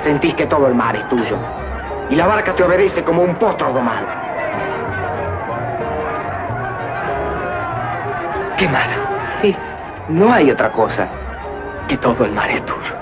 Sentís que todo el mar es tuyo. Y la barca te obedece como un potro domado. ¿Qué más? Sí, no hay otra cosa que todo el mar es tuyo.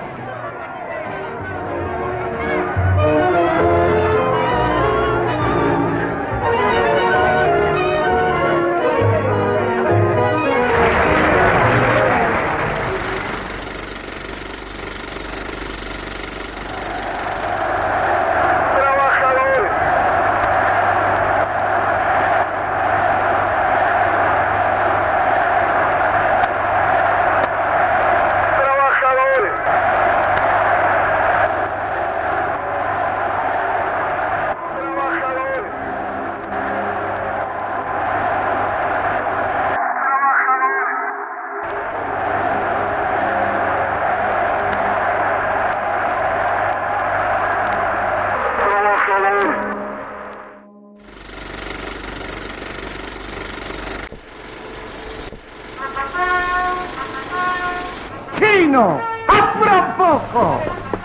¡Apura un poco!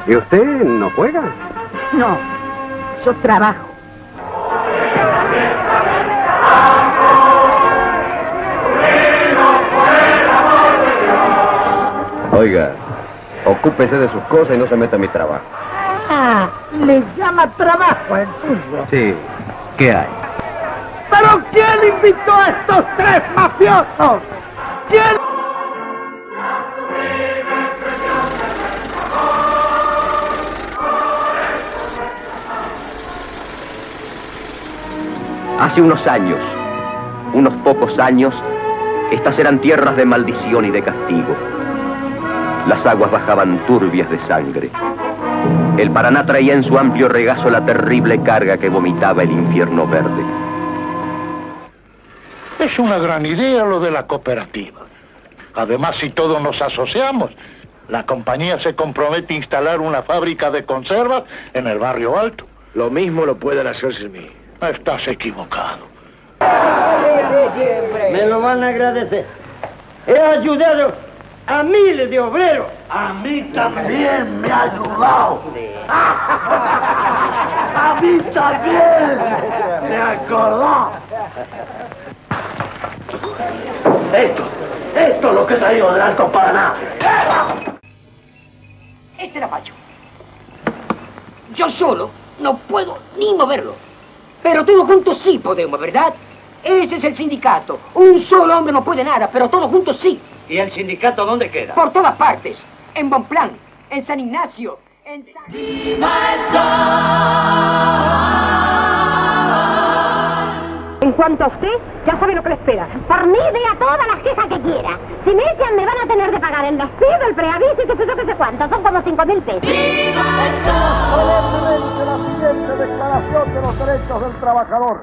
¿Y usted no juega? No, yo trabajo. Oiga, ocúpese de sus cosas y no se meta en mi trabajo. Ah, le llama trabajo el suyo. Sí, ¿qué hay? ¿Pero quién invitó a estos tres mafiosos? ¿Quién? Hace unos años, unos pocos años, estas eran tierras de maldición y de castigo. Las aguas bajaban turbias de sangre. El Paraná traía en su amplio regazo la terrible carga que vomitaba el infierno verde. Es una gran idea lo de la cooperativa. Además, si todos nos asociamos, la compañía se compromete a instalar una fábrica de conservas en el barrio alto. Lo mismo lo pueden hacer sin mí. Estás equivocado. Me lo van a agradecer. He ayudado a miles de obreros. A mí también me ha ayudado. A mí también. ¿Te acordás? Esto, esto es lo que he traído del Alto Paraná. Este era Pacho. Yo solo no puedo ni moverlo. Pero todos juntos sí podemos, ¿verdad? Ese es el sindicato. Un solo hombre no puede nada, pero todos juntos sí. ¿Y el sindicato dónde queda? Por todas partes. En Bonplan, en San Ignacio, en San... En cuanto a usted, ya sabe lo que le espera. Por mí, vea todas las quejas que quiera. Si me echan, me van a tener que pagar el despido, el preaviso y que sé yo que sé cuánto. Son como cinco mil pesos. Solemnemente la declaración de los derechos del trabajador.